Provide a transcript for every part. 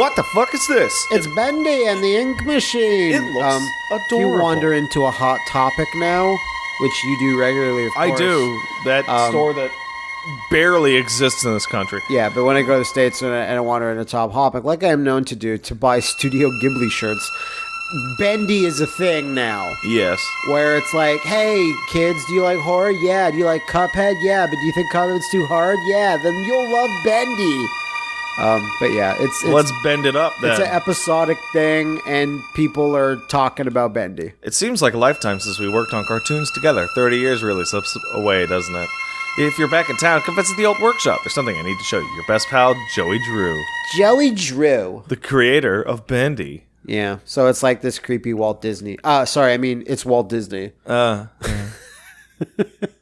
What the fuck is this? It's Bendy and the Ink Machine. It looks If you wander into a hot topic now, which you do regularly, of course. I do. That Um, store that barely exists in this country. Yeah, but when I go to the States and I, and I wander into Hot Topic, like I am known to do, to buy Studio Ghibli shirts, Bendy is a thing now. Yes. Where it's like, hey, kids, do you like horror? Yeah. Do you like Cuphead? Yeah. But do you think Cuphead's too hard? Yeah. Then you'll love Bendy. Um, but yeah, it's it's, Let's bend it up then. it's an episodic thing, and people are talking about Bendy. It seems like a lifetime since we worked on cartoons together. 30 years really slips away, doesn't it? If you're back in town, come visit the old workshop. There's something I need to show you. Your best pal, Joey Drew, Joey Drew. the creator of Bendy. Yeah. So it's like this creepy Walt Disney. Uh sorry, I mean it's Walt Disney. Uh.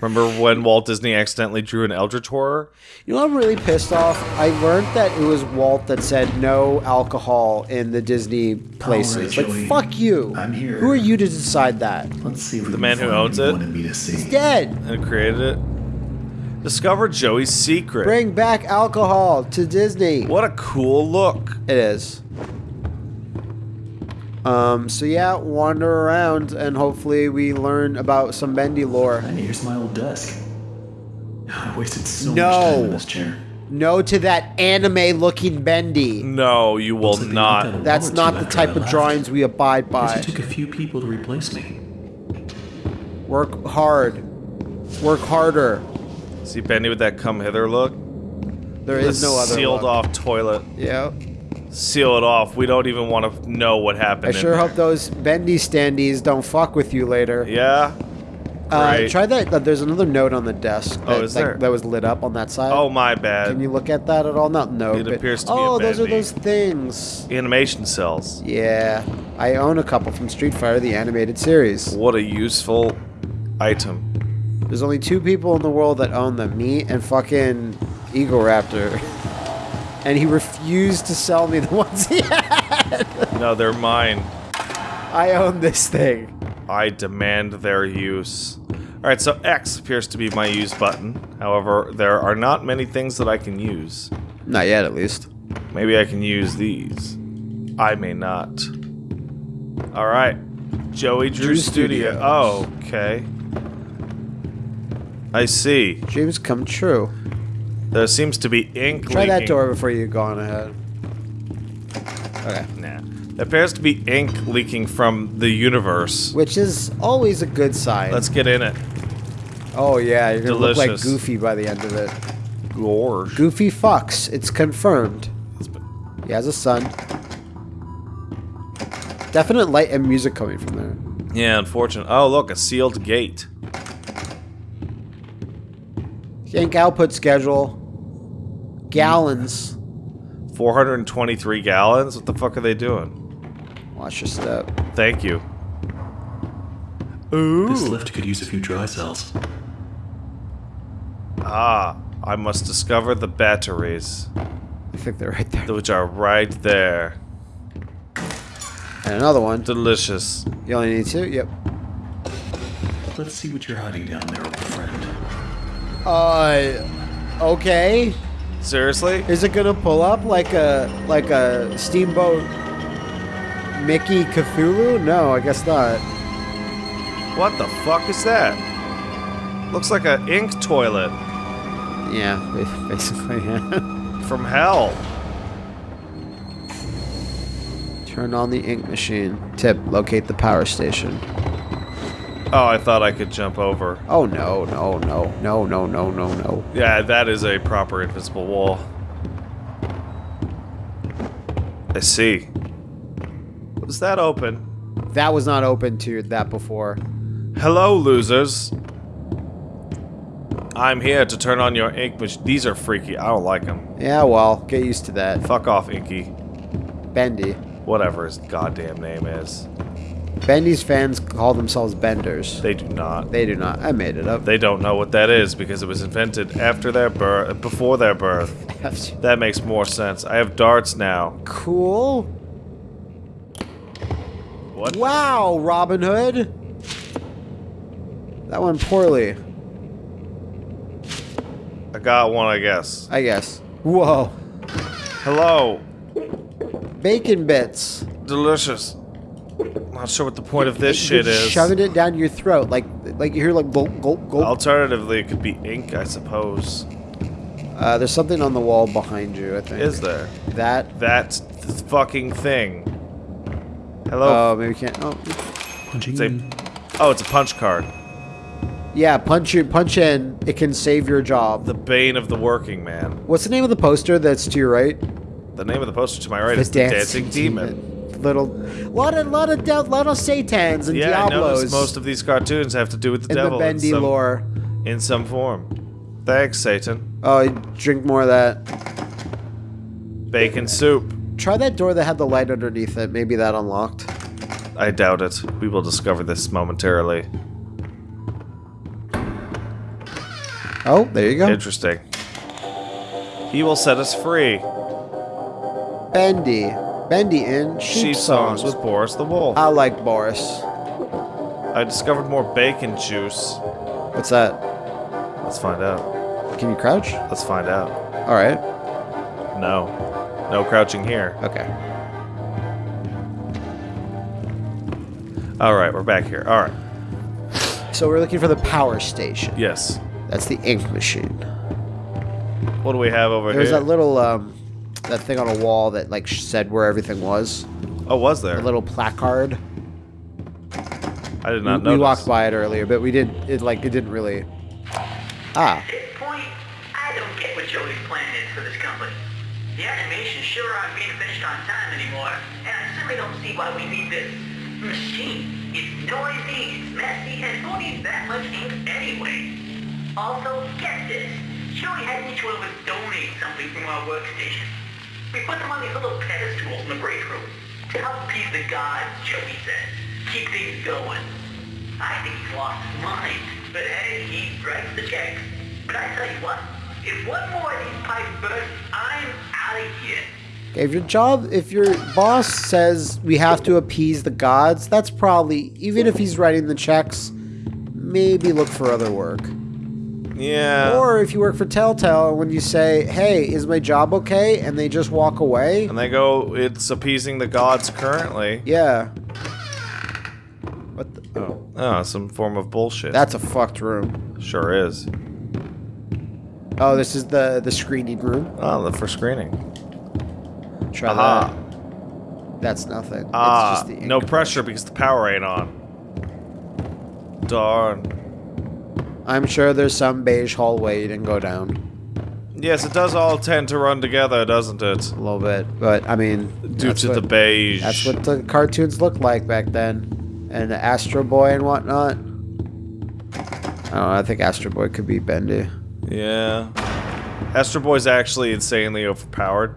Remember when Walt Disney accidentally drew an Eldritch horror? You know what I'm really pissed off? I learned that it was Walt that said no alcohol in the Disney places. All right, like fuck you. I'm here. Who are you to decide that? Let's see what The man who owns it? wanted me to see. Dead. And created it? Discover Joey's secret. Bring back alcohol to Disney. What a cool look. It is. Um, so yeah, wander around and hopefully we learn about some Bendy lore. Hey, here's my old desk. I wasted so No. much time in this chair. No to that anime looking Bendy. No, you will like they knocked out not. That's not the type of drawings we abide by. it took a few people to replace me. Work hard. Work harder. See Bendy with that come hither look? There is no other sealed look. off toilet. Yeah. Seal it off. We don't even want to know what happened. I sure hope those bendy standees don't fuck with you later. Yeah. Uh, Great. try that. uh, There's another note on the desk. Oh, that, is like, there? that was lit up on that side. Oh my bad. Can you look at that at all? Not no. It but- appears to be a Oh, those are bendy. those things. Animation cells. Yeah, I own a couple from Street Fighter, the animated series. What a useful item. There's only two people in the world that own them: me and fucking Egoraptor. And he refused to sell me the ones he had. No, they're mine. I own this thing. I demand their use. Alright, so X appears to be my use button. However, there are not many things that I can use. Not yet, at least. Maybe I can use these. I may not. Alright. Joey Drew, Drew Studio. Studios. Oh, okay. I see. Dreams come true. There seems to be ink Try that door before you go on ahead. Okay. Nah. There appears to be ink leaking from the universe. Which is always a good sign. Let's get in it. oh yeah, you're gonna look like Goofy by the end of it. Gorge. Goofy Fox, It's confirmed. He has a son. Definite light and music coming from there. Yeah, unfortunate. Oh, look, a sealed gate. Ink output schedule. Gallons. 423 gallons? What the fuck are they doing? Watch your step. Thank you. Ooh. This lift could use a few dry cells. Ah, I must discover the batteries, I think they're right there. which are right there. And another one. Delicious. You only need two? Yep. Let's see what you're hiding down there, old friend. Uh, okay. Seriously? Is it gonna pull up like a like a steamboat Mickey Cthulhu? No, I guess not. What the fuck is that? Looks like an ink toilet Yeah, basically. Yeah. from hell. Turn on the ink machine. Tip: locate the power station. Oh, I thought I could jump over. Oh no, no, no, no, no, no, no, no. Yeah, that is a proper invisible wall. I see. Was that open? That was not open to that before. Hello, losers. I'm here to turn on your ink machine. These are freaky. I don't like them. Yeah, well, get used to that. Fuck off, Inky. Bendy. Whatever his goddamn name is. Bendy's fans call themselves Benders. They do not. They do not. I made it up. They don't know what that is because it was invented after their birth, before their birth. That makes more sense. I have darts now. cool. What? Wow, Robin Hood. That went poorly, I got one, I guess. I guess. Whoa. Hello. Bacon bits. Delicious. Not sure what the point of this You're shit is. Shoving it down your throat, like like you hear like gulp gulp gulp. Alternatively, it could be ink, I suppose. Uh, there's something on the wall behind you. I think. Is there? that? That th- fucking thing. Hello? Oh, maybe can't. Oh, Punching It's a- oh, it's a punch card. yeah. Punch you punch in. It can save your job. The bane of the working man. What's the name of the poster that's to your right? The name of the poster to my right is the Dancing Demon. Little, lot of lot of de- lot of satans and Yeah, diablos most of these cartoons have to do with the in the devil in bendy some, lore. in some form. Thanks, Satan. Oh, drink more of that. Bacon soup. Try that door that had the light underneath it. Maybe that unlocked. I doubt it. We will discover this momentarily. Oh, there you go. Interesting. He will set us free. Bendy. Bendy in sheep, Sheep songs with Boris the Wolf. I like Boris. I discovered more bacon juice. What's that? Let's find out. Can you crouch? Let's find out. All right. No. No crouching here. Okay. All right, we're back here. All right. So we're looking for the power station. Yes. That's the ink machine. What do we have over There's here? There's that little um, that thing on a wall that like said where everything was. oh, was there? A little placard. I did We, not we notice. walked by it earlier, but we did it like it didn't really. Ah, At this point, I don't get what Joey's plan is for this company. The animations sure aren't being finished on time anymore, and I certainly don't see why we need this machine. It's noisy, it's messy, and who needs that much ink anyway? Also, get this. Joey had each one of us donate something from our workstation. We put them on these little pedestals in the break room to help appease the gods, Joey said. Keep things going. I think he's lost his mind. But hey, he writes the checks. But I tell you what, if one more of these pipes burst, I'm out of here. if your job, if your boss says we have to appease the gods, that's probably even if he's writing the checks, maybe look for other work. Yeah. Or if you work for Telltale, when you say, "Hey, is my job okay?" and they just walk away, and they go, it's appeasing the gods currently. yeah. What? The, oh, Oh, some form of bullshit. that's a fucked room. sure is. Oh, this is the the screening room. Oh, the for screening. Try Aha. that. That's nothing. Ah, it's just the ink. no pressure because the power ain't on. Darn. I'm sure there's some beige hallway you didn't go down Yes, it does all tend to run together, doesn't it? a little bit, but I mean, Due to what, the beige. That's what the cartoons looked like back then, and the Astro Boy and whatnot. I don't know. I think Astro Boy could be bendy. Yeah. Astro Boy's actually insanely overpowered.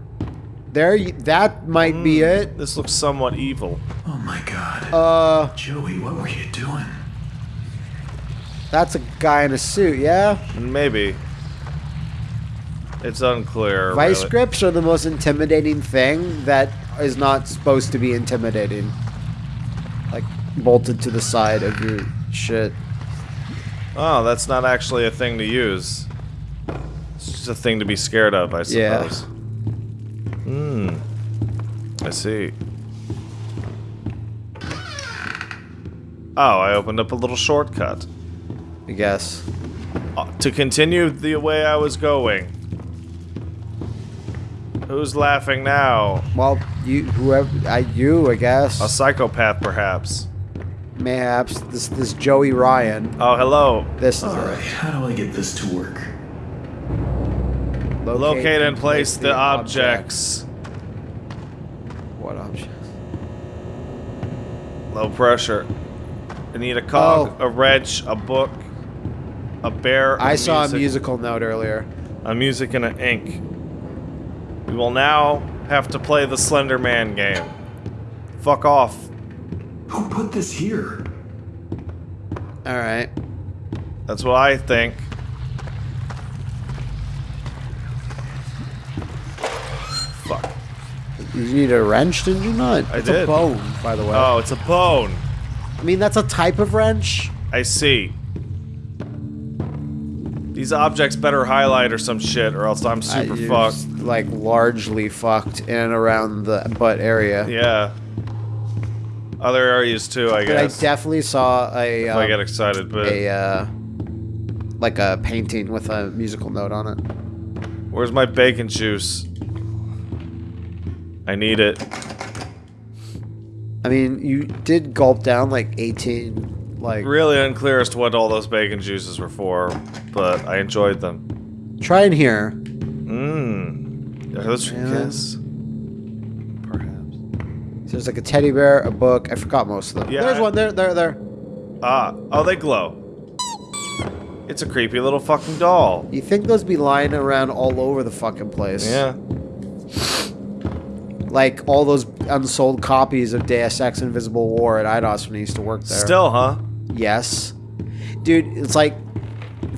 There, that might be it. This looks somewhat evil. Oh my god. Uh, Joey, what were you doing? That's a guy in a suit, yeah. Maybe. It's unclear. Vice really. grips are the most intimidating thing that is not supposed to be intimidating. Like bolted to the side of your shit. Oh, that's not actually a thing to use. It's just a thing to be scared of, I Yeah. suppose. Hmm. I see. Oh, I opened up a little shortcut. I guess. Uh, to continue the way I was going. Who's laughing now? Well, you, whoever, I, you, I guess. A psychopath, perhaps. Mayhaps this this Joey Ryan. Oh, hello. This is Alright, it. how do I get this to work? Locate and place the objects. What objects? Low pressure. I need a cog, Oh. a wrench, a book, a bear. I a saw music, a musical note earlier. a music and an ink. We will now have to play the Slender Man game. Fuck off. Who put this here? All right. That's what I think. Fuck. You need a wrench, didn't you not? I it's did. a bone, by the way. Oh, it's a bone. I mean, that's a type of wrench. I see. These objects better highlight or some shit, or else I'm super fucked. like largely fucked in and around the butt area. Yeah. Other areas too, I guess. But I definitely saw a if I um, get excited, but a uh, like a painting with a musical note on it. where's my bacon juice? I need it. I mean, you did gulp down like 18 like Really unclear as to what all those bacon juices were for, but I enjoyed them. try in here. Mmm. Are those for Yeah. kiss? Perhaps. There's like a teddy bear, a book. I forgot most of them. Yeah, There's I- one there, there, there. Ah. Oh, they glow. It's a creepy little fucking doll. You think those be lying around all over the fucking place? Yeah. Like all those unsold copies of Deus Ex Invisible War at Eidos when I used to work there. Still, huh? Yes. Dude, it's like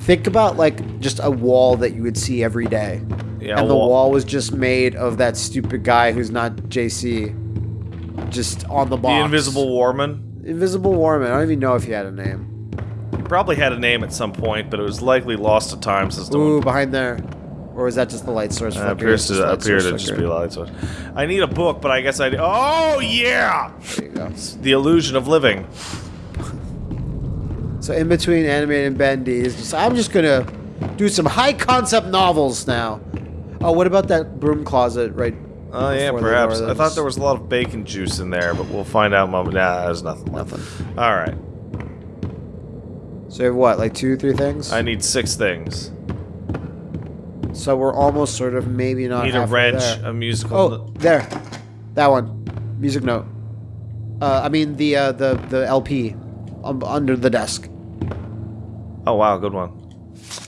think about like just a wall that you would see every day. Yeah. and the well- wall was just made of that stupid guy who's not JC. Just on the The. Invisible Warman. Invisible Warman. I don't even know if he had a name. He probably had a name at some point, but it was likely lost to time since no Ooh, one behind there. Or was that just the light source Uh, appears to appear to just be light source. I need a book, but I guess I. Oh yeah, There you go. the illusion of living. So in between animated and bendy is just I'm just gonna do some high concept novels now. Oh, what about that broom closet right? Oh yeah, perhaps. I thought there was a lot of bacon juice in there, but we'll find out. Moment. Nah, there's nothing. left. nothing. All right, So you have what, like two, three things? I need six things. so we're almost sort of maybe not. need a wrench, there. a musical. Oh, there, that one. Music note. Uh, I mean the uh, the the LP um, under the desk. Oh wow, good one.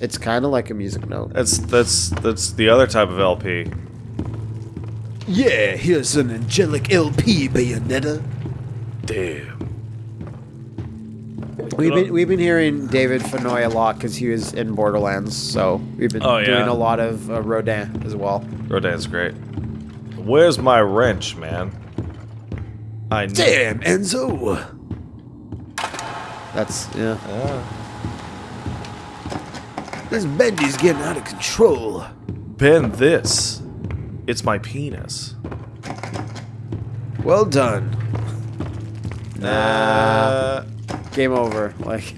It's kind of like a music note. That's that's that's the other type of LP. Yeah, here's an angelic LP, Bayonetta. Damn. We've been we've been hearing David Fennoy a lot because he was in Borderlands, so we've been Oh, yeah. doing a lot of uh, Rodin as well. Rodin's great. Where's my wrench, man? I. Damn, Enzo. That's yeah. Ah. This Bendy's getting out of control. Bend this. It's my penis. Well done. Uh, Game over. Like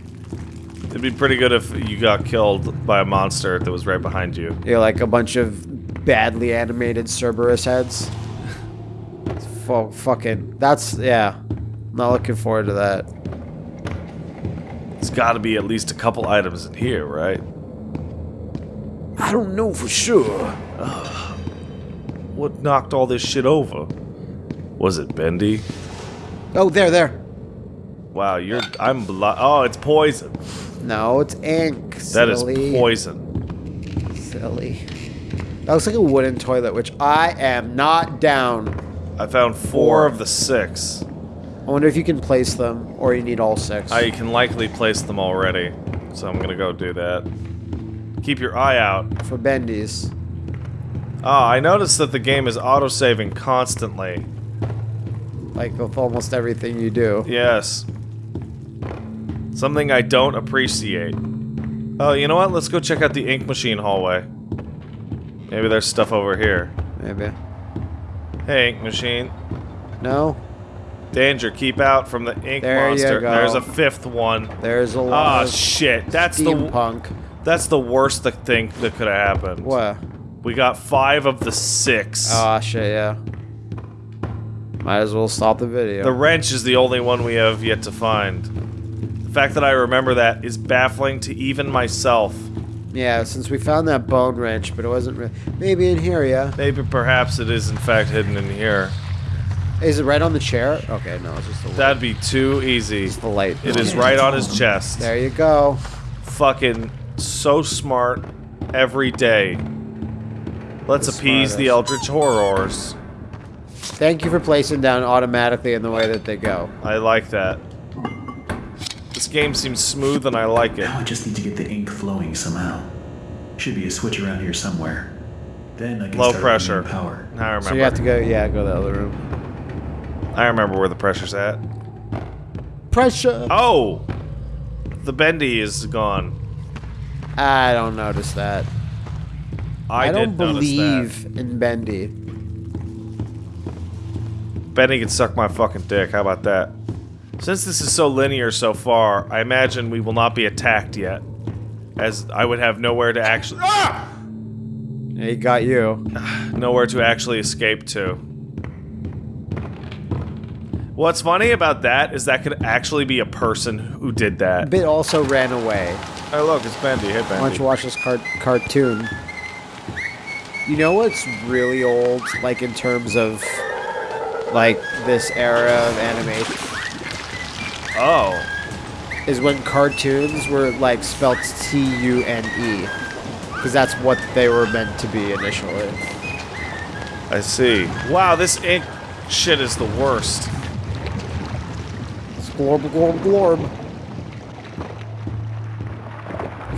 it'd be pretty good if you got killed by a monster that was right behind you. you're like a bunch of badly animated Cerberus heads. Fu- fucking. That's yeah. Not looking forward to that. It's got to be at least a couple items in here, right? I don't know for sure. What knocked all this shit over? Was it Bendy? Oh, there, there. Wow, you're. I'm. Blo- oh, it's poison. No, it's ink. That is silly. poison. Silly. That looks like a wooden toilet, which I am not down. I found four of the six. I wonder if you can place them, or you need all six. I can likely place them already, so I'm gonna go do that. Keep your eye out. For bendies. Ah, I noticed that the game is autosaving constantly. Like with almost everything you do. Yes. Something I don't appreciate. Oh, you know what? Let's go check out the ink machine hallway. Maybe there's stuff over here. Maybe. Hey, ink machine. No? Danger, keep out from the ink There you monster. go. There's a fifth one. There's a Ah, lot of shit. That's the steampunk. That's the worst thing that could have happened. What? We got five of the six. Oh, shit, yeah. Might as well stop the video. The wrench is the only one we have yet to find. The fact that I remember that is baffling to even myself. yeah, since we found that bone wrench, but it wasn't really. Maybe in here, yeah. Maybe perhaps it is in fact hidden in here. Is it right on the chair? Okay, no, it's just the light. That'd be too easy. It's the light. It is right on his chest. There you go. Fucking so smart every day. Let's The appease the smartest. eldritch horrors. Thank you for placing down automatically in the way that they go. I like that. This game seems smooth and I like it. Now I just need to get the ink flowing somehow. Should be a switch around here somewhere. Then I can Low start pressure. running power. I remember. So you have to go, yeah, go to the other room. I remember where the pressure's at. Pressure. Oh! The bendy is gone. I don't notice that. I, don't did notice believe in Bendy. Bendy can suck my fucking dick. How about that? Since this is so linear so far, I imagine we will not be attacked yet. As I would have nowhere to actually ah! He got you. nowhere to actually escape to. What's funny about that is that could actually be a person who did that. Bit also ran away. Oh look, it's Bendy. Hey Bendy. Why don't Bendy. you watch this car- cartoon? You know what's really old, like in terms of like this era of animation, Oh, is when cartoons were like spelled T U N E, because that's what they were meant to be initially. I see. Wow, this ink shit is the worst. Glorb glorb glorb.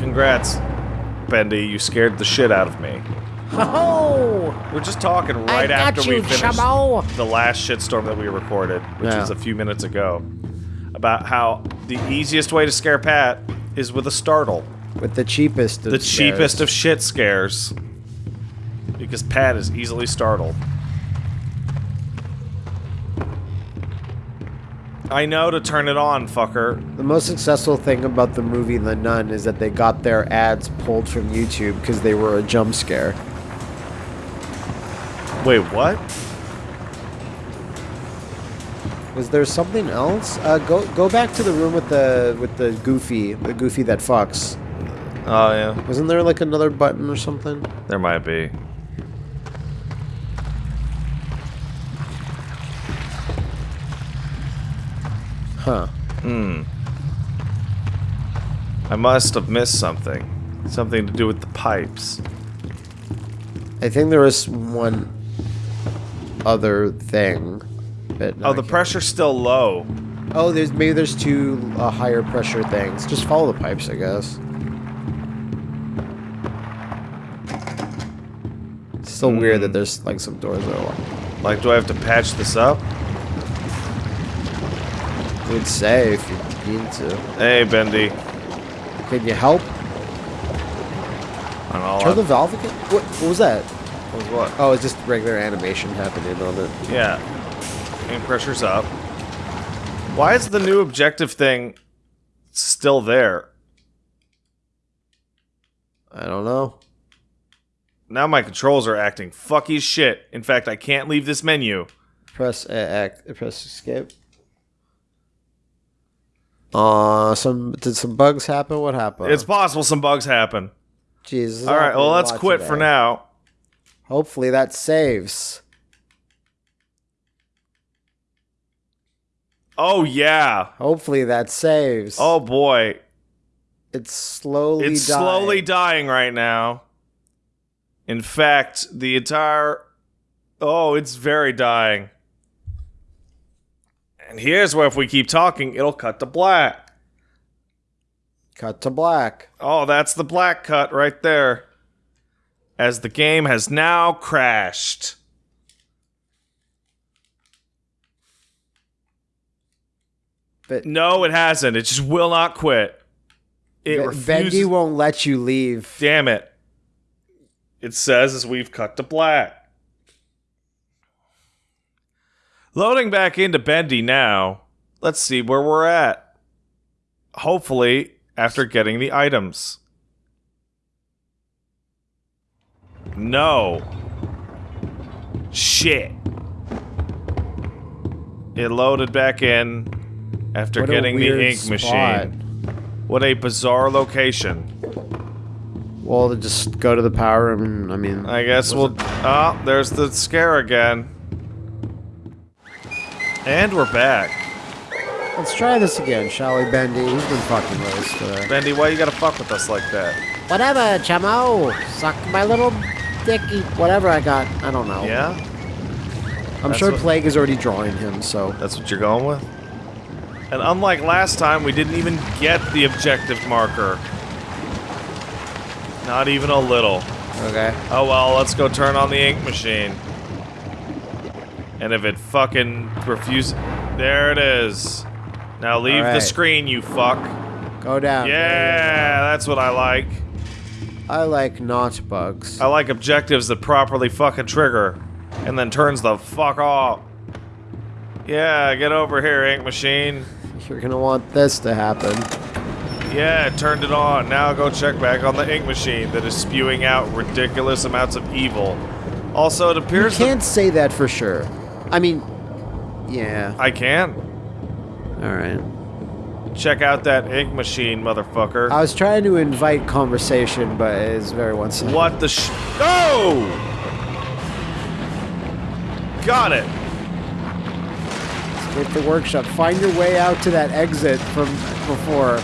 Congrats, Bendy. You scared the shit out of me. Oh! We're just talking right after we finished Chamo. the last shitstorm that we recorded, which Yeah. was a few minutes ago, about how the easiest way to scare Pat is with a startle. With the cheapest. Of The cheapest of shit scares. Because Pat is easily startled. I know to turn it on, fucker. The most successful thing about the movie The Nun is that they got their ads pulled from YouTube because they were a jump scare. Wait, what? Was there something else? Uh, go go back to the room with the with the goofy, the goofy that fucks. Oh, yeah. Wasn't there like another button or something? There might be. Huh. Hmm. I must have missed something. Something to do with the pipes. I think there was one other thing. But no, Oh, the pressure's still low. Oh, there's maybe there's two uh, higher pressure things. Just follow the pipes, I guess. It's still weird Hmm. that there's like some doors that are locked. Like, do I have to patch this up? I would say if you need to. Hey, Bendy. Can you help? On all Turn the valve again? What, what was that? was what? Oh, it's just regular animation happening on it. Yeah. Aim pressure's up. Why is the new objective thing still there? I don't know. Now my controls are acting fucky shit. In fact, I can't leave this menu. Press uh, act, press escape. Uh, some did some bugs happen? What happened? It's possible some bugs happen. Jesus. All right, well, let's quit for now. Hopefully that saves. Oh, yeah. Hopefully that saves. Oh, boy. it's slowly. It's dying. slowly dying right now. In fact, the entire. Oh, it's very dying. And here's where, if we keep talking, it'll cut to black. cut to black. Oh, that's the black cut right there. As the game has now crashed. But No, it hasn't. It just will not quit. It Be- refuses. Bendy won't let you leave. Damn it. It says as we've cut to black. Loading back into Bendy now. Let's see where we're at. Hopefully, after getting the items. No. Shit. It loaded back in after What getting the ink spot. machine. What a bizarre location. Well, to just go to the power room. I mean, I guess we'll. Oh, there's the scare again. And we're back. let's try this again, shall we, Bendy? He's been fucking with us today. Bendy, why you gotta fuck with us like that? Whatever, chamo. Suck my little dicky. Whatever I got. I don't know. Yeah? I'm That's sure what- Plague is already drawing him, so. That's what you're going with? And unlike last time, we didn't even get the objective marker. Not even a little. Okay. Oh well, let's go turn on the ink machine. And if it fucking refuses. There it is. Now leave the screen, you fuck. Go down. Yeah, that's what I like. I like not bugs. I like objectives that properly fucking trigger, and then turns the fuck off. Yeah, get over here, ink machine. You're gonna want this to happen. Yeah, it turned it on. Now go check back on the ink machine that is spewing out ridiculous amounts of evil. Also, it appears that can't say that for sure. I mean, yeah. I can. All right. Check out that ink machine, motherfucker. I was trying to invite conversation, but it's very one-sided. What the sh- Oh! Got it. Escape the workshop. Find your way out to that exit from before.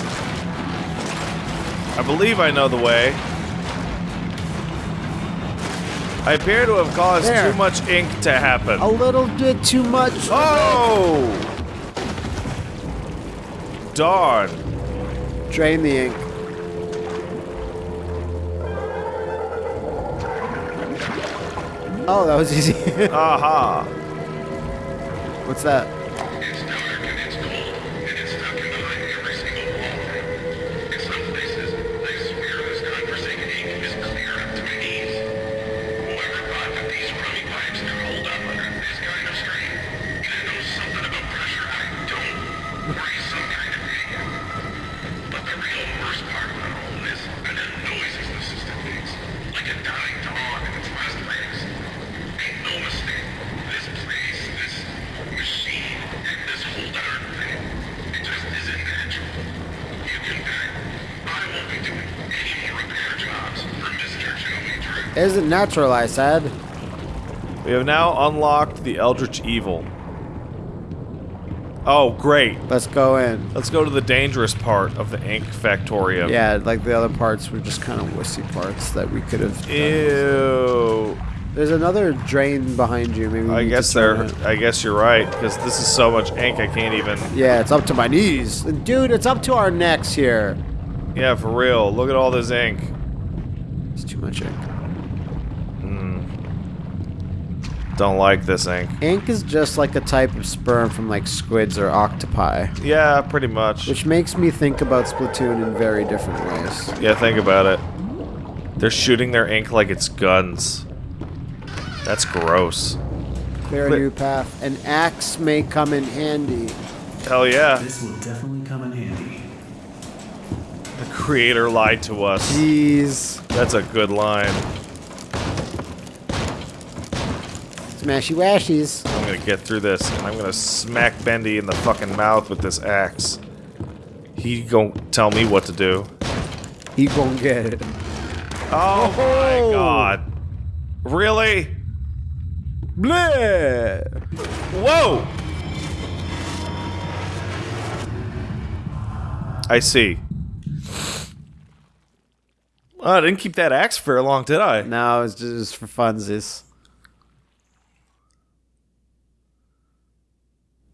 I believe I know the way. I appear to have caused There. too much ink to happen. A little bit too much. Oh! Darn. Drain the ink. Oh, that was easy. Aha. What's that? Isn't natural, I said. We have now unlocked the Eldritch Evil. Oh, great. Let's go in. Let's go to the dangerous part of the ink factorium. Yeah, like the other parts were just kind of wussy parts that we could have. Ew. There's another drain behind you. Maybe I guess it. I guess you're right because this is so much ink I can't even. Yeah, it's up to my knees, dude. It's up to our necks here. Yeah, for real. Look at all this ink. It's too much ink. Don't like this ink. Ink is just like a type of sperm from like squids or octopi, Yeah, pretty much. which makes me think about Splatoon in very different ways. Yeah, think about it. They're shooting their ink like it's guns. That's gross. Clear a But- new path. An axe may come in handy. Hell yeah. This will definitely come in handy. The creator lied to us. Jeez. That's a good line. Smashy washies. I'm gonna get through this and I'm gonna smack Bendy in the fucking mouth with this axe. He gon' tell me what to do. He gon' get it. Oh my god. Really? Bleh. Whoa! I see. Oh, I didn't keep that axe for long, did I? No, it's just for funsies.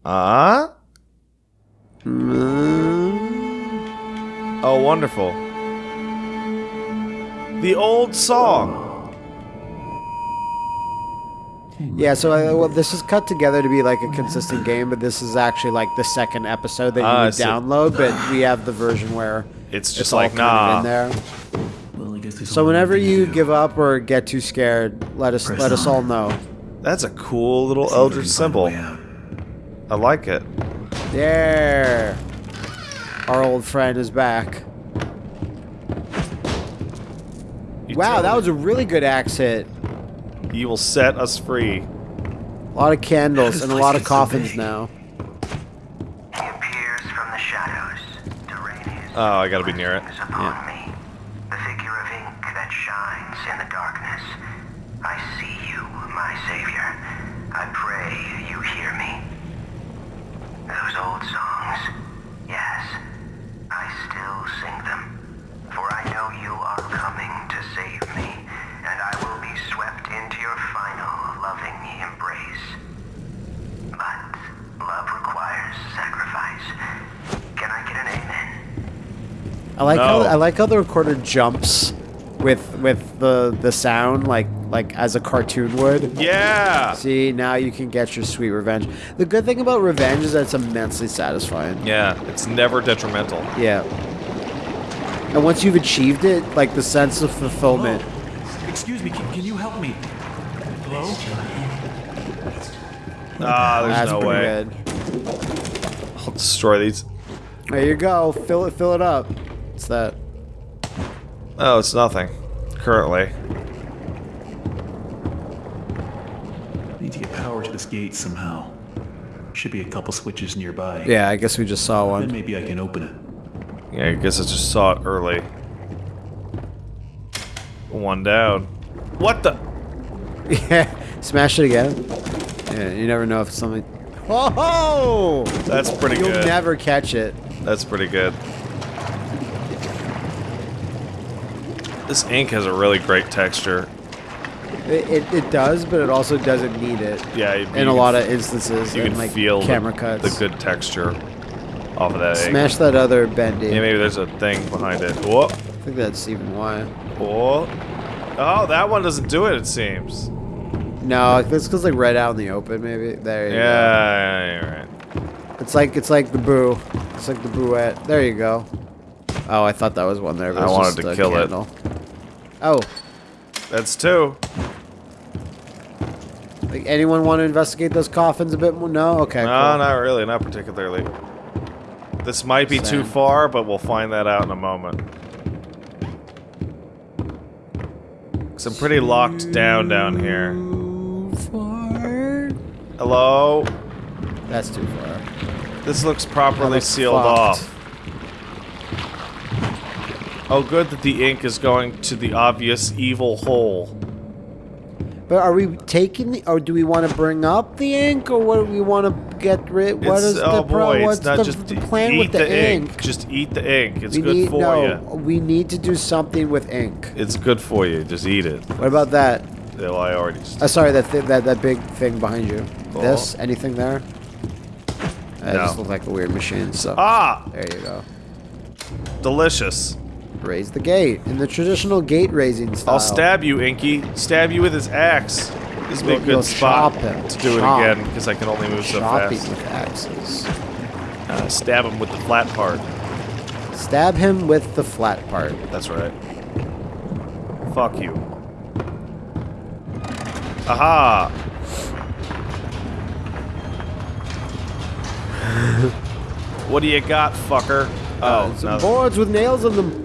Uh? Oh, wonderful. The old song. Yeah, so uh, well, this is cut together to be like a consistent game, but this is actually like the second episode that you Ah, I would see. download. But we have the version where It's it's, just all like, kind of nah. in there. Well, I guess So whenever one thing to you do. give up or get too scared, let us Press let us all know. That's a cool little See Eldritch can find symbol. Way out. I like it. There, our old friend is back. You Wow, that me. was a really good axe hit. You will set us free. A lot of candles and a lot of coffins now. He appears from the shadows to rain his Oh, I gotta be near it. blessings upon me. The figure of ink that shines in the darkness. I see you, my savior. I pray you hear me. Those old songs, yes, I still sing them. For I know you are coming to save me, and I will be swept into your final loving embrace. But love requires sacrifice. Can I get an amen? I like how I like how the recorder jumps with with the the sound like like as a cartoon would. Yeah! See, now you can get your sweet revenge. The good thing about revenge is that it's immensely satisfying. Yeah, it's never detrimental. Yeah. And once you've achieved it, like the sense of fulfillment. Hello? Excuse me, can, can you help me? Hello? Ah, there's That's no way. good. I'll destroy these. There you go. Fill it. Fill it up. What's that? Oh, it's nothing. Currently. Need to get power to this gate somehow. Should be a couple switches nearby. Yeah, I guess we just saw one. Then one. maybe I can open it. Yeah, I guess I just saw it early. One down. What the? yeah. Smash it again. Yeah, you never know if it's something. Oh! That's pretty good. You'll never catch it. That's pretty good. This ink has a really great texture. It, it, it does, but it also doesn't need it. Yeah, you, In you a lot of instances, you can like feel camera the, cuts. the good texture off of that ink. Smash that other bendy. Yeah, maybe there's a thing behind it. Whoa, I think that's even why. whoa. Oh, that one doesn't do it. It seems. No, it's because like right out in the open, maybe. There you Yeah, yeah, you're right. It's like it's like the boo. It's like the booette. There you go. Oh, I thought that was one there. But I wanted to a kill it. Oh, That's two. like anyone want to investigate those coffins a bit more? No. Okay. No, cool. not really. Not particularly. This might be too far, but we'll find that out in a moment. I'm pretty locked down down here. Hello. That's too far. This looks properly looks sealed fucked. off. Oh, good that the ink is going to the obvious evil hole. But are we taking the, or do we want to bring up the ink, or what do we want to get rid? What It's- is oh the pro? boy, What's it's not the, just the plan eat with the, ink? Just eat the ink. It's we good need for no. you. We need to do something with ink. It's good for you. Just eat it. What about that? Well, I already. Uh, sorry, that th that that big thing behind you. Oh. This? Anything there? That No. just looked like a weird machine. So ah, there you go. delicious. Raise the gate in the traditional gate raising style. I'll stab you, Inky. Stab you with his axe. This would be a good spot to do Chop. it again because I can only move so Chopping fast. with axes. Uh, stab him with the flat part. Stab him with the flat part. That's right. Fuck you. Aha! what do you got, fucker? Oh, Uh, some no. boards with nails in them.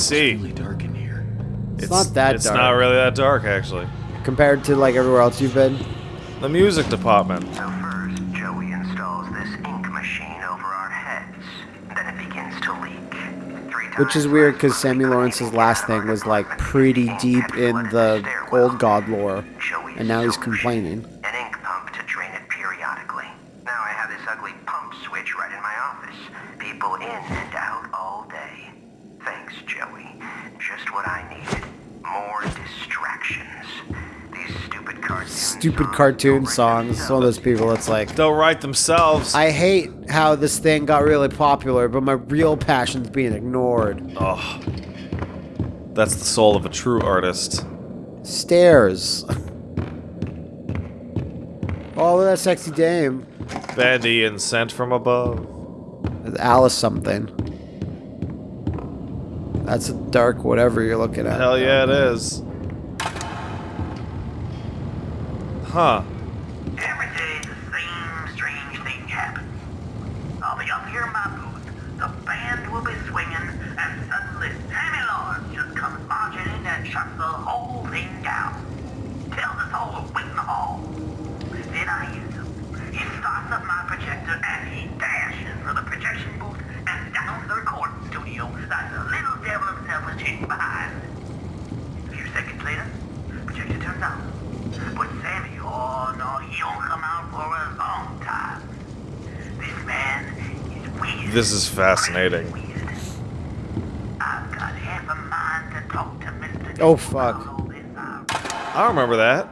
I see. Really dark in here. It's, not that It's dark. not really that dark, actually. Compared to like everywhere else you've been. The music department. So first, Joey installs this ink machine over our heads. Then it begins to leak. Three Which is weird because Sammy Lawrence's last thing was like pretty deep in the old god lore. And now he's solution, complaining. Stupid cartoon songs. It's one of those people that's like, They'll write themselves. I hate how this thing got really popular, but my real passion's being ignored. oh. That's the soul of a true artist. Stairs. Oh, look that sexy dame. Bandy and sent from above. Alice something. That's a dark whatever you're looking at. Hell yeah, it is. Huh. Every day the same strange thing happens. I'll be up here in my booth, the band will be swinging, and suddenly Sammy Lawrence just comes marching in and shuts the whole thing down. Tells us all to wait in the hall. Then I use him. He starts up my projector and he dashes for the projection booth and down to the recording studio like the little devil himself was chasing behind. A few seconds later, projector turns on. But Sammy, oh no, he don't come out for a long time. This man is weird. This is fascinating. Weird. I've got half a mind to talk to Mr. Oh, fuck. about all this, I don't remember that.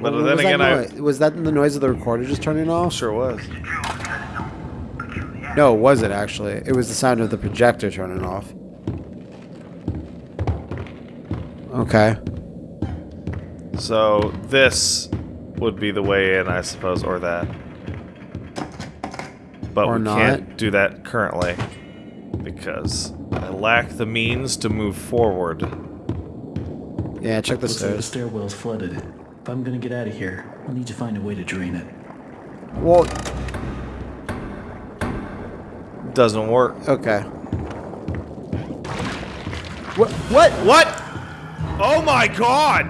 But What then was again, that I was that the noise of the recorder just turning off? sure was. Mr. Jones got his own peculiarity. No, it wasn't actually. It was the sound of the projector turning off. Okay. So this would be the way in, I suppose, or that. But Or we not. can't do that currently because I lack the means to move forward. Yeah, check the Looks like the stairwell's flooded. If I'm gonna get out of here, I'll need to find a way to drain it. Well, Doesn't work. okay. What? What? What? Oh my god!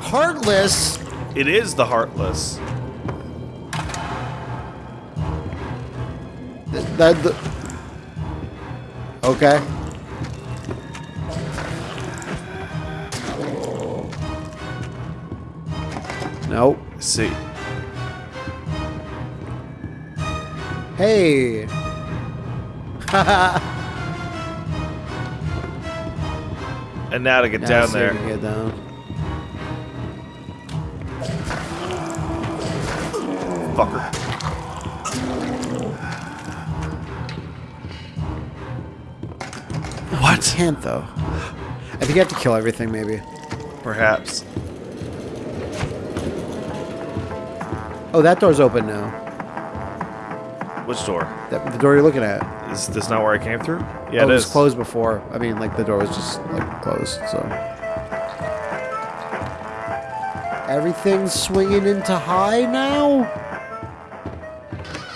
Heartless? It is the Heartless. That the. Okay. Nope. See. Hey. And now to get Now down there. Get down. What? Can't though. I think you have to kill everything, maybe. Perhaps. Oh, that door's open now. Which door? That, the door you're looking at. Is this not where I came through? Yeah, oh, it it was is. closed before. I mean, like the door was just like closed. So everything's swinging into high now.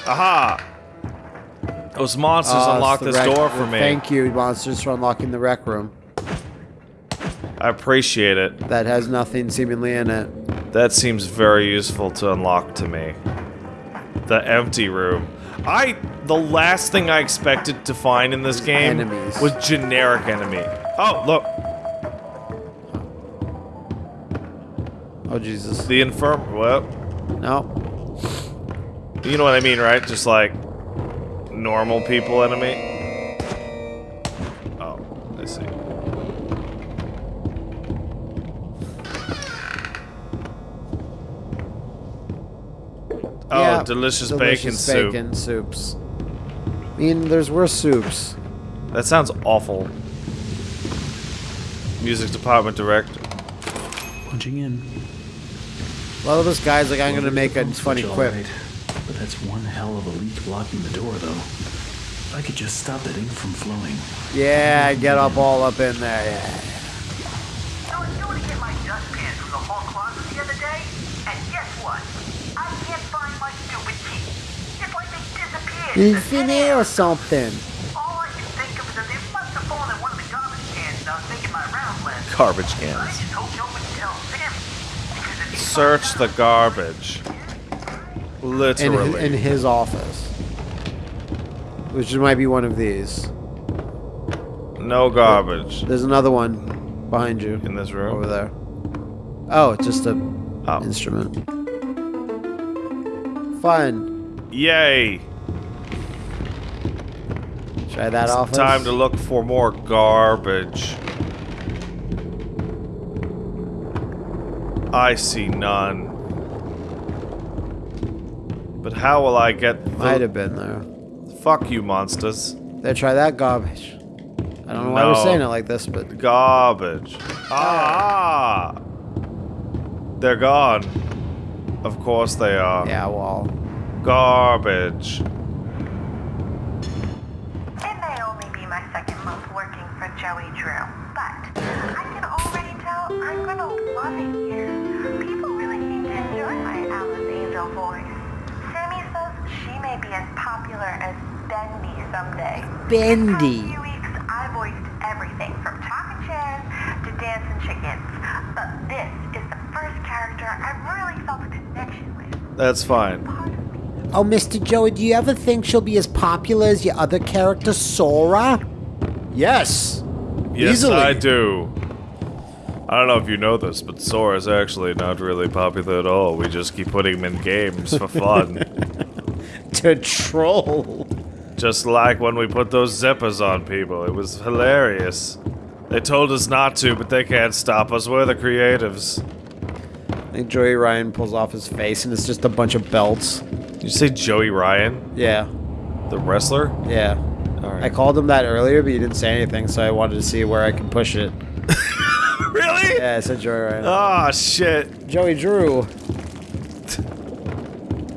Aha! Those monsters oh, it's unlocked this door for me. Thank you, monsters, for unlocking the rec room. I appreciate it. That has nothing seemingly in it. That seems very useful to unlock to me. The empty room. I the last thing I expected to find in this game Enemies. was generic enemy. Oh, look. Oh Jesus! The infirm well, No. you know what I mean, right? Just like normal people enemy. Oh, I see. Oh, Yeah, delicious, delicious bacon soup. bacon soups. I mean, there's worse soups. That sounds awful. Music department director. Punching in. Well, this guy's like, I'm gonna make a funny switch, all quip. Right. But that's one hell of a leak blocking the door, though. If I could just stop that ink from flowing. Yeah, get up all up in there. Yeah. I was going to get my dustpan from the hall closet the other day, and guess what? I can't find my stupid key. It's like they disappeared. In into thin thin or something. All I can think of is that they must have fallen in one of the garbage cans and I was making my rounds last week. Garbage I cans. just hope nobody tells Sammy. Because if he Search the out- garbage. In, Literally. his, in his office. Which might be one of these. no garbage There's another one behind you. in this room. Over there. Oh, it's just a Oh. instrument. Fun. Yay! Try that It's office. time to look for more garbage. I see none. But how will I get the... Might have been there. Fuck you, monsters. There, try that garbage. I don't know why we're saying it like this, but Garbage. Ah! They're gone. Of course they are. yeah, well, Garbage. It may only be my second month working for Joey Drew, but I can already tell I'm gonna love it here. Popular as Bendy someday. Bendy. For a few weeks, I voiced everything from talking chairs to dancing chickens, but this is the first character I've really felt a connection with. That's fine. Part of me Oh, Mr. Joey, do you ever think she'll be as popular as your other character, Sora? Yes. Yes, Easily. I do. I don't know if you know this, but Sora's actually not really popular at all. We just keep putting him in games for fun. To troll. just like when we put those zippers on people. It was hilarious. They told us not to, but they can't stop us. We're the creatives. I think Joey Ryan pulls off his face and it's just a bunch of belts. You say Joey Ryan, Yeah, the wrestler? yeah. All I called him that earlier, but you didn't say anything, so I wanted to see where I can push it. really? Yeah, I said Joey Ryan. Oh shit. Joey Drew.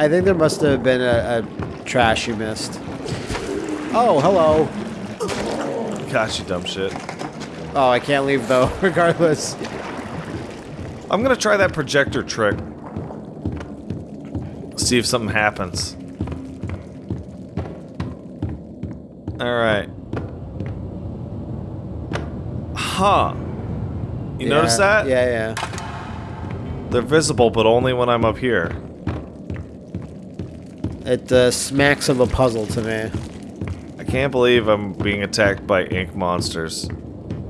I think there must have been a, a trash you missed. Oh, hello. Gosh, you dumb shit. Oh, I can't leave though, regardless. I'm gonna try that projector trick. See if something happens. Alright. Huh. You notice that? Yeah, yeah. They're visible, but only when I'm up here. It uh, smacks of a puzzle to me. I can't believe I'm being attacked by ink monsters.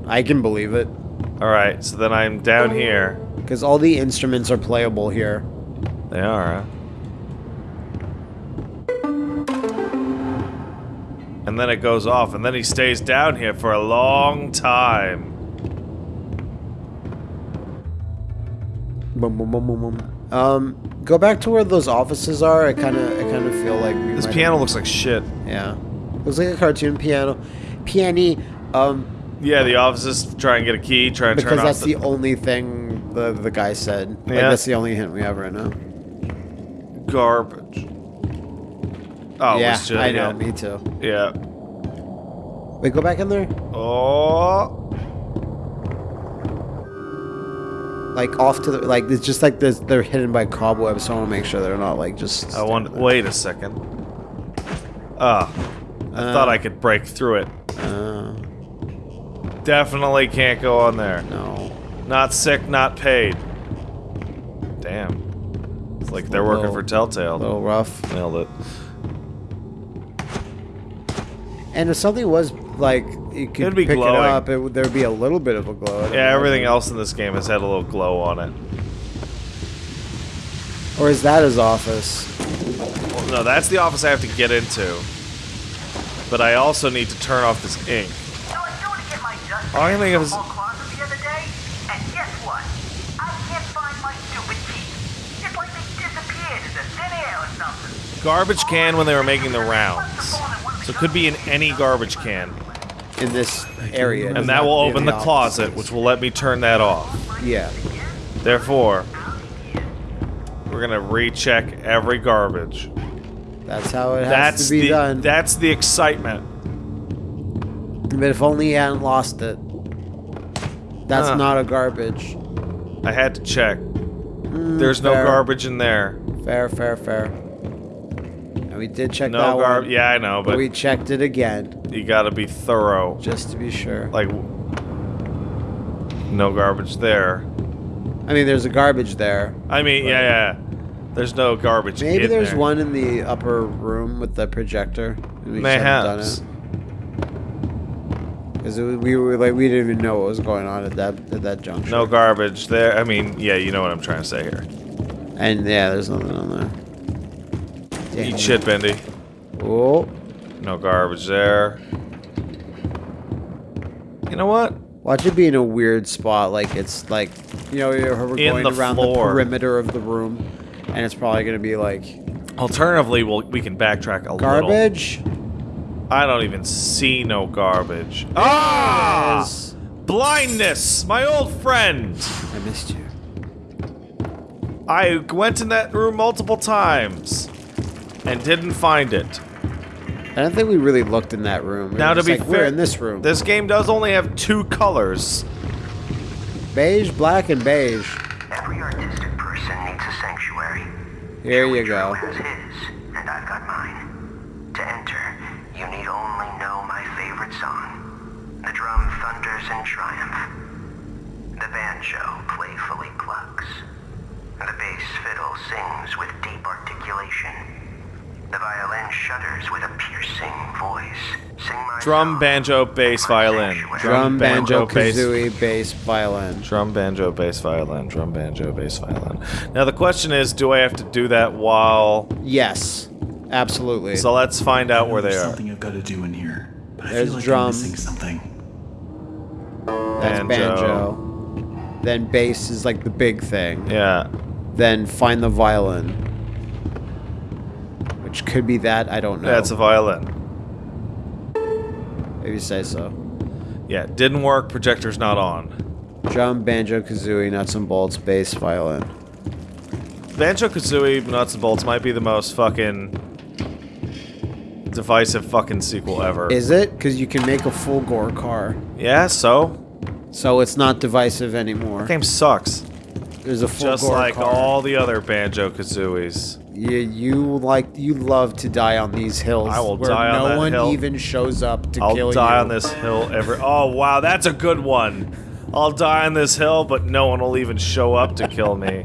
I can believe it. Alright, so then I'm down here. Because all the instruments are playable here. They are, huh? And then it goes off, and then he stays down here for a long time. Boom, boom, boom, boom, boom. Um, go back to where those offices are. I kind of, I kind of feel like we This piano looks like shit. Yeah, looks like a cartoon piano. Piani. Um, Yeah, the offices try and get a key, try and because turn off that's the only thing the the guy said. Like, Yeah. that's the only hint we have right now. garbage. Oh, yeah, just, I know. yeah. Me too. Yeah. Wait, go back in there. Oh. Like off to the like. It's just like this. They're hidden by cobwebs, so I want to make sure they're not like just. I want. Wait a second. Ah. I thought I could break through it. Uh, Definitely can't go on there. no. Not sick, not paid. Damn. It's like they're working little- for Telltale. A little rough. Nailed it. And if something was like you could It'd be pick glowing. it up, it there'd be a little bit of a glow. I Yeah, know. everything else in this game has had a little glow on it. Or is that his office? Well, no, that's the office I have to get into. But I also need to turn off this ink. So I go to get my dust All I think of from is- the closet the other day, and guess what? I can't find my stupid key. It's like they disappeared into thin air or something. Garbage can when they were making the rounds. So it could be in any garbage can. In this area, And that will have to be open in the closet, which will let me turn that off. yeah. Therefore, we're gonna recheck every garbage. That's how it has That's to be the done. that's the excitement. but if only he hadn't lost it. That's Huh. not a garbage. I had to check. Mm, There's no garbage in there. Fair, fair, fair. And we did check No that one. Yeah, I know, but but we checked it again you gotta be thorough. just to be sure. Like, no garbage there. I mean, there's a garbage there. I mean, yeah, yeah. There's no garbage. Maybe there's there. one in the upper room with the projector. Mayhaps. done it. Because we were like, we didn't even know what was going on at that at that juncture. No garbage there. I mean, yeah, you know what I'm trying to say here. And yeah, there's nothing on there. Damn. Eat shit, Bendy. Oh, No garbage there. You know what? watch it be in a weird spot, like it's like, you know, we're In going the around the perimeter of the room, and it's probably gonna be like Alternatively, we'll, we can backtrack a little. garbage. I don't even see no garbage. Ah! Blindness! My old friend! I missed you. I went in that room multiple times and didn't find it. I don't think we really looked in that room. We Now, to be like, fair, we're in this room. This game does only have two colors. beige, black, and beige. Every artistic person needs a sanctuary. Here you go. Drew has his, and I've got mine. To enter, you need only know my favorite song. The drum thunders in triumph. The banjo playfully clucks. The bass fiddle sings with deep articulation. The violin shudders with a piercing voice. Sing my Drum, banjo, bass, violin. Drum, banjo, bass. kazooie, bass, violin. Drum, banjo, bass, violin. Drum, banjo, bass, violin. Now the question is, do I have to do that while? Yes, absolutely. So let's find out where they are. something I've got to do in here, but I There's feel like drum. I'm missing something. That's Banjo. banjo. Then bass is like the big thing. Yeah. Then find the violin. Which could be that, I don't know. That's a violin. Maybe say so. Yeah, didn't work. Projector's not on. Drum, banjo, kazooie, nuts and bolts, bass, violin. Banjo Kazooie Nuts and Bolts might be the most fucking divisive fucking sequel ever. Is it? Because you can make a full gore car. yeah, so? So it's not divisive anymore. Game sucks. There's a full Just gore like car. all the other Banjo Kazooies. You, you like you love to die on these hills. I will where die on no that one hill. even shows up to I'll kill die on this hill every. Oh wow, that's a good one. I'll die on this hill, but no one will even show up to kill me.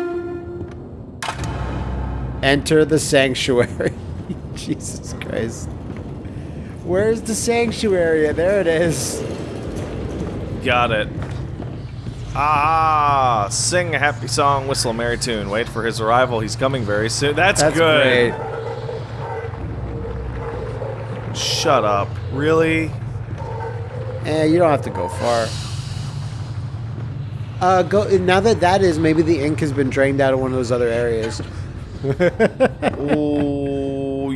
Enter the sanctuary. Jesus Christ. Where's the sanctuary? There it is. Got it. Ah, sing a happy song, whistle a merry tune. Wait for his arrival. He's coming very soon. That's, That's good. great. Shut up. Really? Eh, you don't have to go far. Uh, go now that that is maybe the ink has been drained out of one of those other areas. Ooh,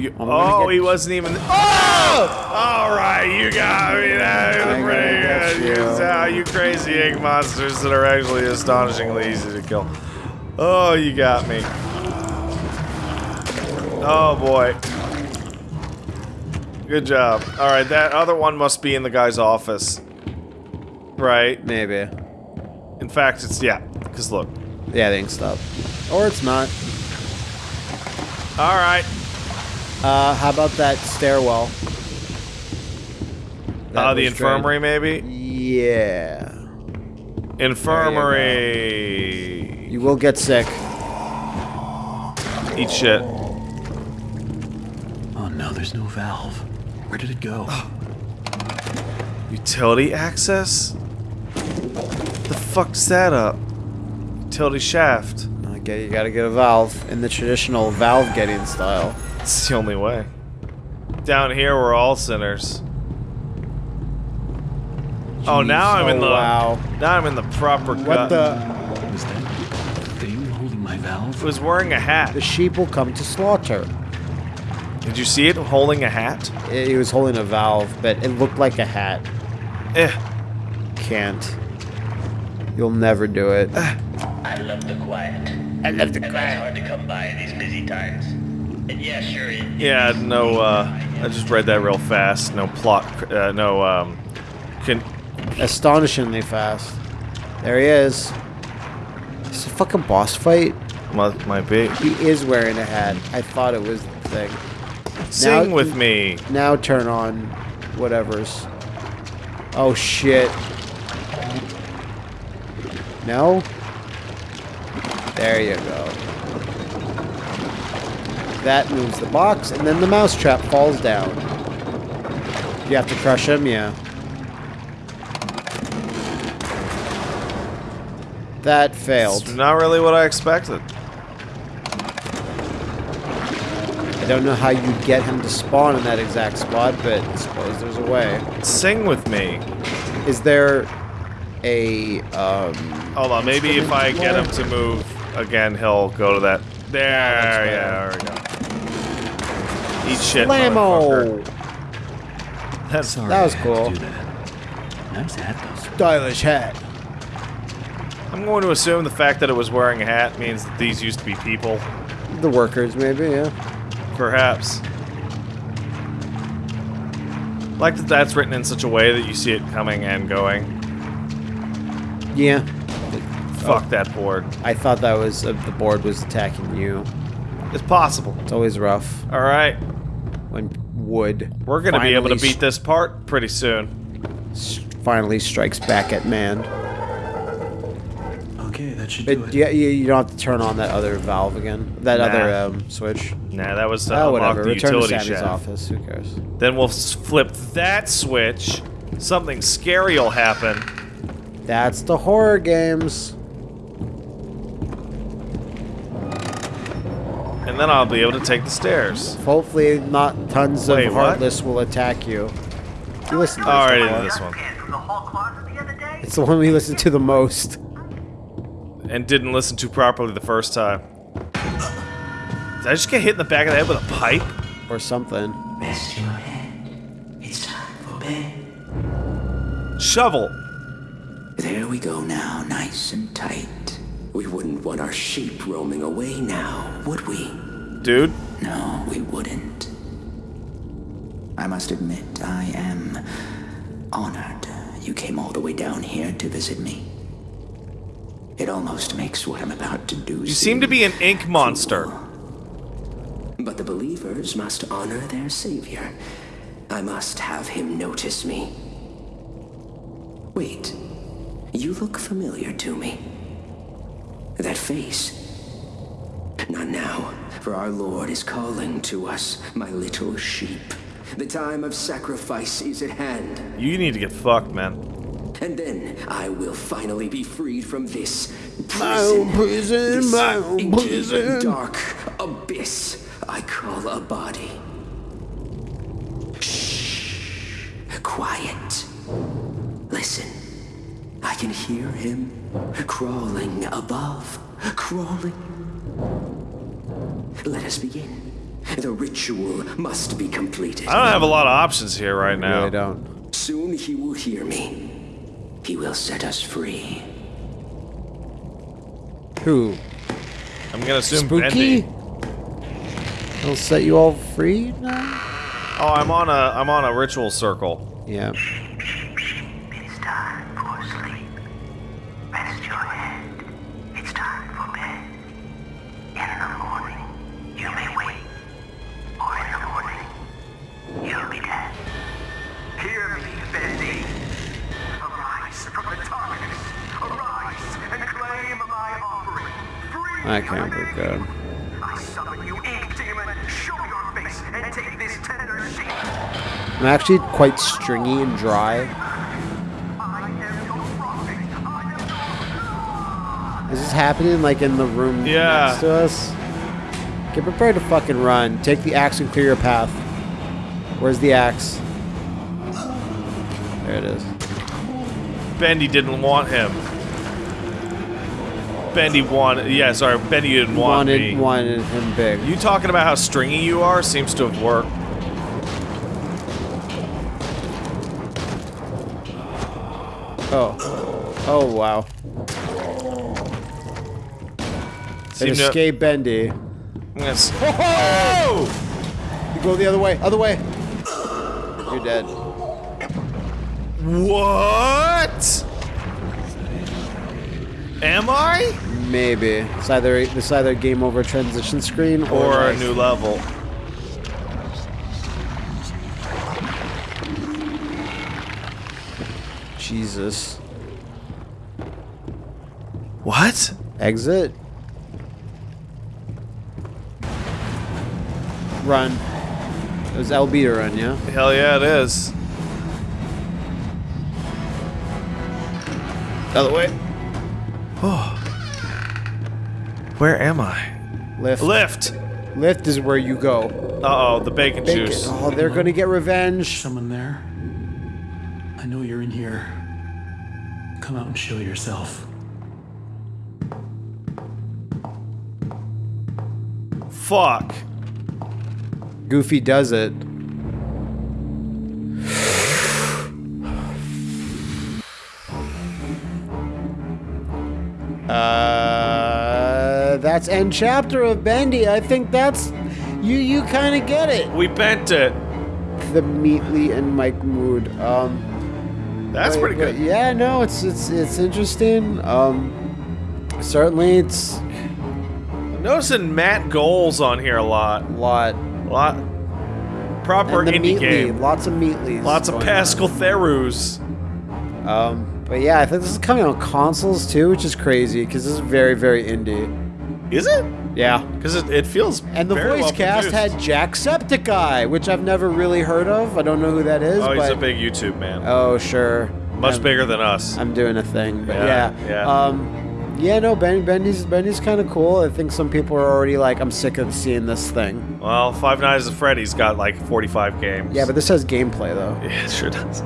you, I'm oh, he wasn't even. Oh! All right, you got me. That was pretty good. you. You, you crazy egg monsters that are actually astonishingly easy to kill. Oh, you got me. Oh boy. Good job. All right, that other one must be in the guy's office. Right. Maybe. In fact, it's yeah. Cause look. Yeah, the ink stopped. Or it's not. All right. Uh, how about that stairwell? That Uh, the was drained. infirmary, maybe. Yeah. Infirmary. You will get sick. Eat shit. Oh no, there's no valve. Where did it go? Utility access? The fuck's that up? Utility shaft. Okay, you gotta get a valve in the traditional valve getting style. It's the only way. Down here, we're all sinners. Oh, now I'm in Oh, the. wow. Now I'm in the proper What gut. the? Was that thing holding my valve? was wearing a hat. The sheep will come to slaughter. Did you see it holding a hat? I- He was holding a valve, but it looked like a hat. Eh. Can't. You'll never do it. I love the quiet. I love the And that's hard to come by in these busy times. And yeah, sure, Yeah, no, uh, I just read that real fast. No plot, uh, no, um, can, Astonishingly fast. There he is. It's a fucking boss fight. might, might be. He is wearing a hat. I thought it was the thing. Sing Now- with me. Now turn on whatever's. Oh shit. No? There you go. That moves the box, and then the mousetrap falls down. You have to crush him, yeah. That It's failed. not really what I expected. I don't know how you'd get him to spawn in that exact spot, but I suppose there's a way. Sing with me. Is there a um Hold on, maybe if I get him to move again, he'll go to that. There, yeah, there we go. Eat shit, Flammo! motherfucker. That's Sorry That was cool. that. Nice hat though. Stylish hat. I'm going to assume the fact that it was wearing a hat means that these used to be people. The workers, maybe, yeah. Perhaps. Like that that's written in such a way that you see it coming and going. Yeah. Fuck that board. I thought that was uh, the board was attacking you. It's possible. It's always rough Alright. when wood. We're gonna be able to beat this part pretty soon. finally strikes back at man. Okay, that should do it. yeah, you, you don't have to turn on that other valve again. That Nah. other um, switch. Nah, that was to Oh, unlock whatever. the Return to utility Sammy's office. Who cares? Then we'll flip that switch. Something scary will happen. That's the horror games. Then I'll be able to take the stairs. Hopefully, not tons Wait, of what? heartless will attack you. You listen to this Alright, into this one. Kid from the hall closet the other day? It's the one we listened to the most. And didn't listen to properly the first time. Did I just get hit in the back of the head with a pipe? Or something. Rest your head. It's time for bed. Shovel. There we go now, nice and tight. We wouldn't want our sheep roaming away now, would we? Dude, No, we wouldn't. I must admit, I am honored you came all the way down here to visit me. It almost makes what I'm about to do you seem to be an ink monster. But the believers must honor their savior. I must have him notice me. Wait, you look familiar to me. That face. Not now, for our Lord is calling to us, my little sheep. The time of sacrifice is at hand. You need to get fucked, man. And then I will finally be freed from this prison. My own prison, this my own prison. dark abyss I call a body. Shh. Quiet. Listen. I can hear him crawling above. Crawling. Let us begin. The ritual must be completed. I don't have a lot of options here right now. Really don't. Soon he will hear me. He will set us free. Who? I'm gonna assume Spooky? Bendy. He'll set you all free now? Oh, I'm on a I'm on a ritual circle. Yeah. Take this tender good. I'm actually quite stringy and dry. I am your prophet. I am Is this happening like in the room Yeah. next to us? Get prepared to fucking run. Take the axe and clear your path. Where's the axe? There it is. Bendy didn't want him. Bendy wanted. Yeah, sorry. Bendy didn't want wanted me. wanted him big. You talking about how stringy you are seems to have worked. Oh. Oh wow. It Seem to- escape Bendy. I'm gonna Oh! You go the other way. Other way. You're dead. What? Am I? Maybe. It's either it's either game over transition screen or, Or a new level? Jesus. What? Exit. Run. It was LB to run, yeah? Hell yeah, it is. Other way. Where am I? Lift. Lift. Lift is where you go. Uh oh, the bacon, Bacon. juice. Oh, they're gonna get revenge. Someone there? I know you're in here. Come out and show yourself. Fuck. Goofy does it. That's end chapter of Bendy. I think that's you. You kind of get it. We bent it. The Meatly and Mike Mood. Um, That's but- pretty good. yeah, no, it's it's it's interesting. Um, certainly, it's I'm noticing Matt Goals on here a lot. a lot. A lot. Proper indie Meatly, game. lots of Meatlies. Lots of Pascal Therus. Um, but yeah, I think this is coming on consoles too, which is crazy because this is very very indie. Is it? Yeah. Because it, it feels And the voice well cast produced. had Jacksepticeye, which I've never really heard of. I don't know who that is. Oh, he's a big YouTube man. Oh, sure. Much I'm- bigger than us. I'm doing a thing, but Yeah, yeah. yeah. Um, yeah, no, ben, Bendy's Bendy's kind of cool. I think some people are already like, I'm sick of seeing this thing. Well, Five Nights at Freddy's got like 45 games. Yeah, but this has gameplay though. Yeah, it sure does.